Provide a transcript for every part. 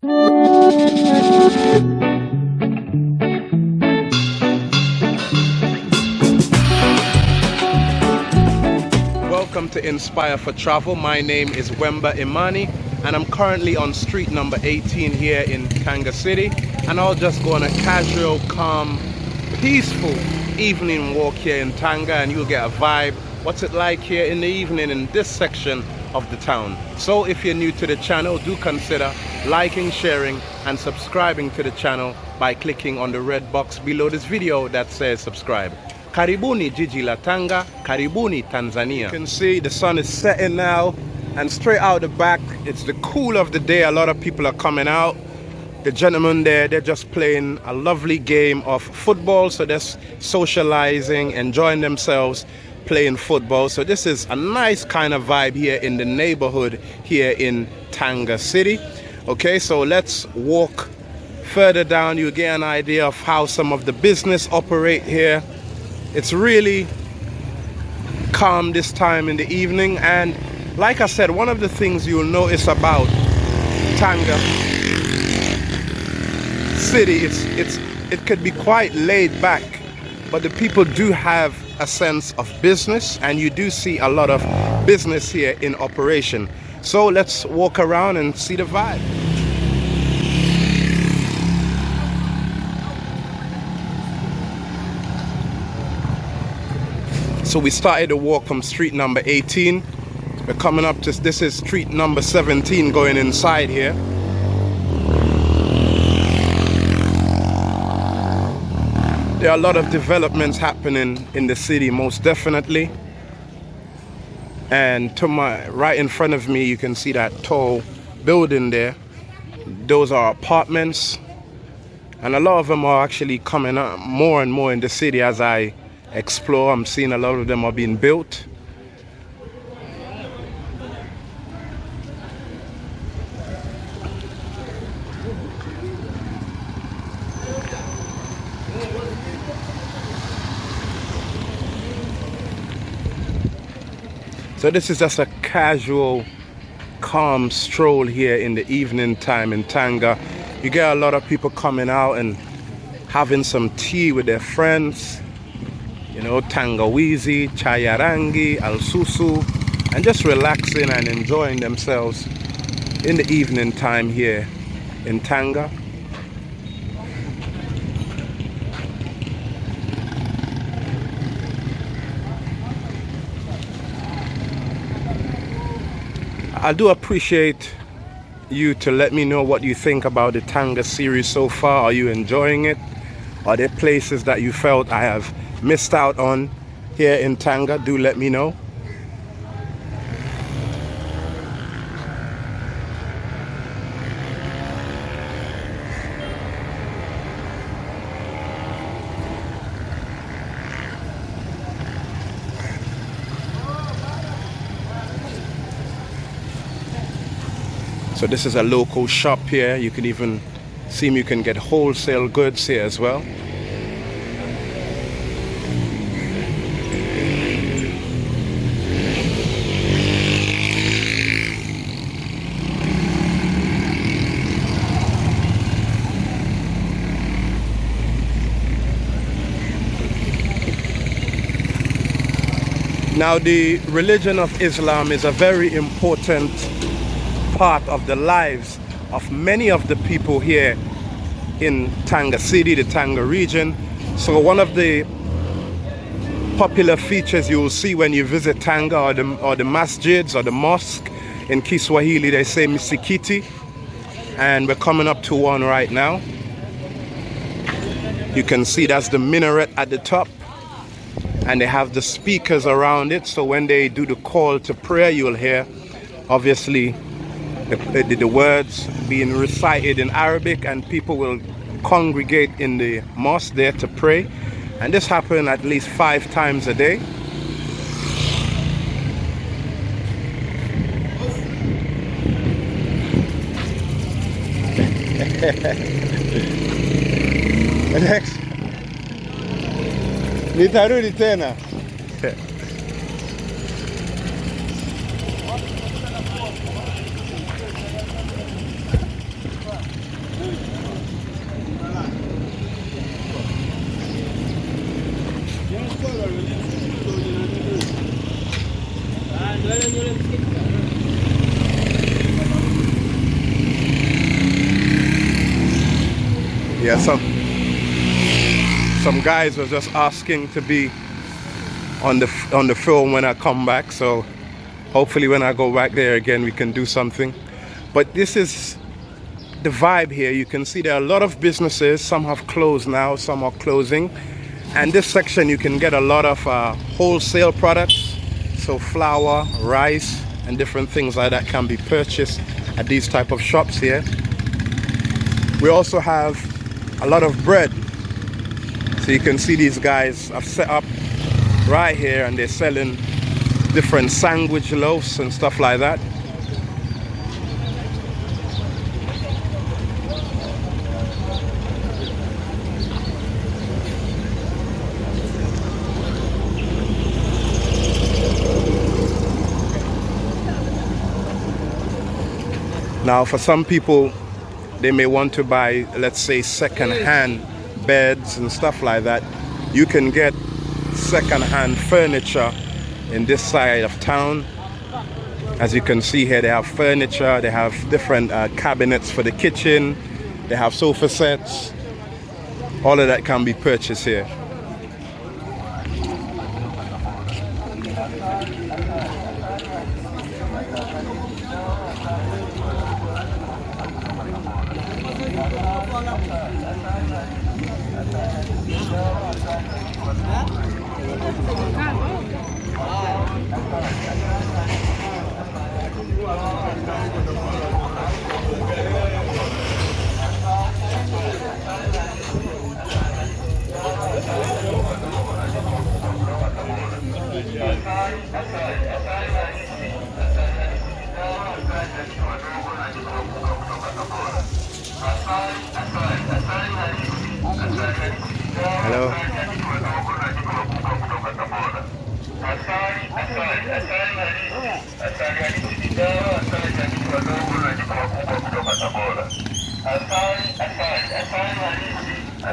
Welcome to Inspire for Travel. My name is Wemba Imani and I'm currently on street number 18 here in Tanga City and I'll just go on a casual, calm, peaceful evening walk here in Tanga and you'll get a vibe what's it like here in the evening in this section of the town. So if you're new to the channel, do consider liking, sharing and subscribing to the channel by clicking on the red box below this video that says subscribe. Karibuni Jiji la Tanga, Karibuni Tanzania. You can see the sun is setting now and straight out the back, it's the cool of the day. A lot of people are coming out. The gentlemen there, they're just playing a lovely game of football. So they're socializing, enjoying themselves playing football. So this is a nice kind of vibe here in the neighborhood here in Tanga City. Okay, so let's walk further down. You get an idea of how some of the business operate here. It's really calm this time in the evening. And like I said, one of the things you'll notice about Tanga City, it's, it's, it could be quite laid back, but the people do have a sense of business and you do see a lot of business here in operation. So let's walk around and see the vibe. So we started the walk from street number 18. We're coming up to, this is street number 17 going inside here. There are a lot of developments happening in the city, most definitely. And to my right in front of me, you can see that tall building there. Those are apartments. And a lot of them are actually coming up more and more in the city as I explore. I'm seeing a lot of them are being built. So this is just a casual, calm stroll here in the evening time in Tanga. You get a lot of people coming out and having some tea with their friends. You know, tangawizi, chayarangi, alsusu, and just relaxing and enjoying themselves in the evening time here in Tanga. I do appreciate you to let me know what you think about the Tanga series so far. Are you enjoying it? Are there places that you felt I have missed out on here in Tanga? Do let me know. So this is a local shop here. You can even see you can get wholesale goods here as well. Now the religion of Islam is a very important part of the lives of many of the people here in Tanga City, the Tanga region. So one of the popular features you will see when you visit Tanga or the, or the masjids or the mosque in Kiswahili, they say misikiti. And we're coming up to one right now. You can see that's the minaret at the top. And they have the speakers around it. So when they do the call to prayer, you'll hear obviously the, the, the words being recited in Arabic and people will congregate in the mosque there to pray. And this happens at least five times a day. Next nitarudi tena Yeah, some some guys were just asking to be on the on the film when I come back. So hopefully when I go back there again, we can do something. But this is the vibe here. You can see there are a lot of businesses. Some have closed now, some are closing. And this section, you can get a lot of uh, wholesale products. So flour, rice, and different things like that can be purchased at these type of shops here. We also have a lot of bread. So you can see these guys have set up right here and they're selling different sandwich loaves and stuff like that. Now, for some people, they may want to buy, let's say, second-hand beds and stuff like that. You can get second-hand furniture in this side of town. As you can see here, they have furniture, they have different uh, cabinets for the kitchen, they have sofa sets. All of that can be purchased here. Hello.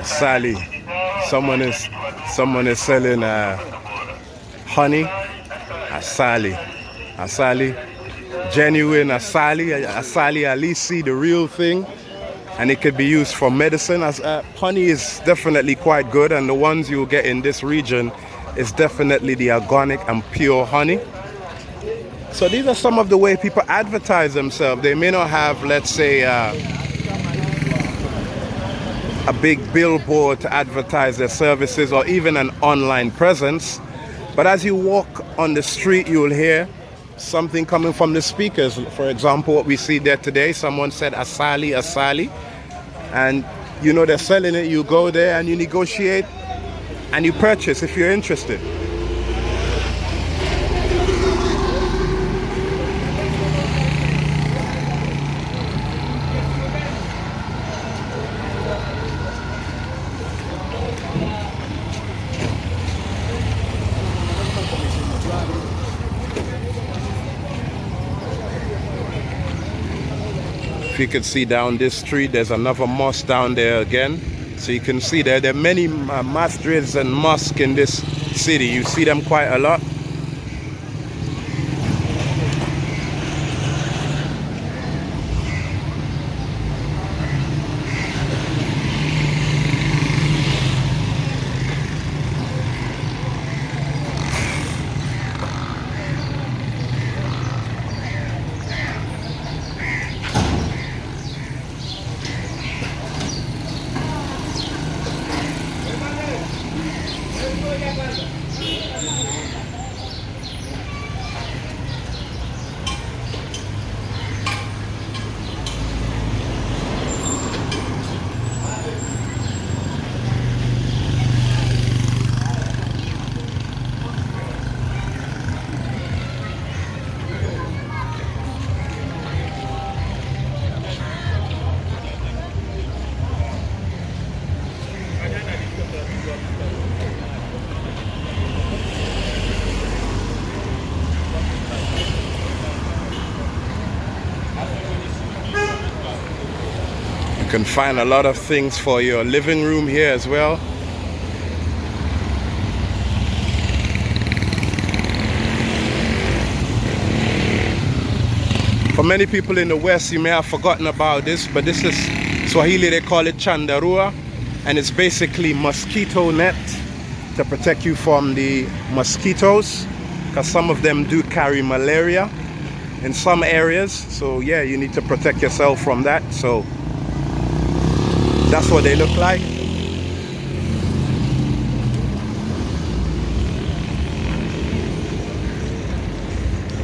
Sally, someone is someone is selling uh, honey. Asali, asali, genuine asali, asali alisi, the real thing. And it could be used for medicine. As uh, honey is definitely quite good. And the ones you get in this region is definitely the organic and pure honey so these are some of the way people advertise themselves they may not have let's say uh, a big billboard to advertise their services or even an online presence but as you walk on the street you'll hear something coming from the speakers. For example, what we see there today, someone said asali, asali, and you know they're selling it. You go there and you negotiate and you purchase if you're interested. If you can see down this street, there's another mosque down there again. So you can see there, there are many uh, masjids and mosques in this city. You see them quite a lot. You can find a lot of things for your living room here as well. For many people in the West, you may have forgotten about this, but this is Swahili, they call it Chandarua. And it's basically mosquito net to protect you from the mosquitoes because some of them do carry malaria in some areas. So yeah you need to protect yourself from that. So that's what they look like.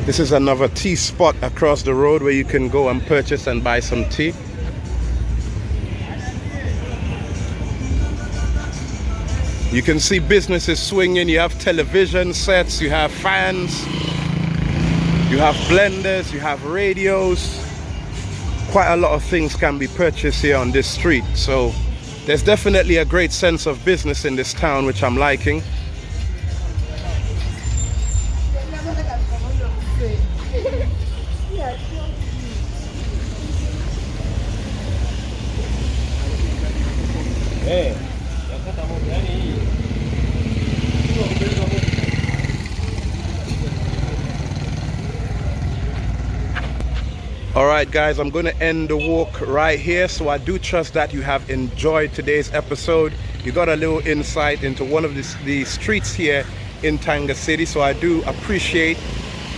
This is another tea spot across the road where you can go and purchase and buy some tea You can see businesses swinging. You have television sets, you have fans, you have blenders, you have radios. Quite a lot of things can be purchased here on this street. So there's definitely a great sense of business in this town, which I'm liking. Hey. All right guys i'm going to end the walk right here. So i do trust that you have enjoyed today's episode. You got a little insight into one of the, the streets here in tanga city. So i do appreciate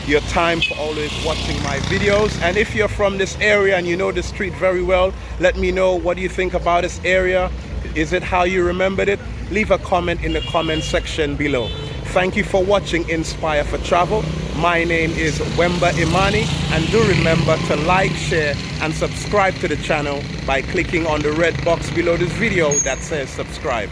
your time for always watching my videos. And if you're from this area and you know the street very well let me know what do you think about this area. Is it how you remembered it? Leave a comment in the comment section below Thank you for watching Inspire for Travel. My name is Wemba Imani and do remember to like, share and subscribe to the channel by clicking on the red box below this video that says subscribe.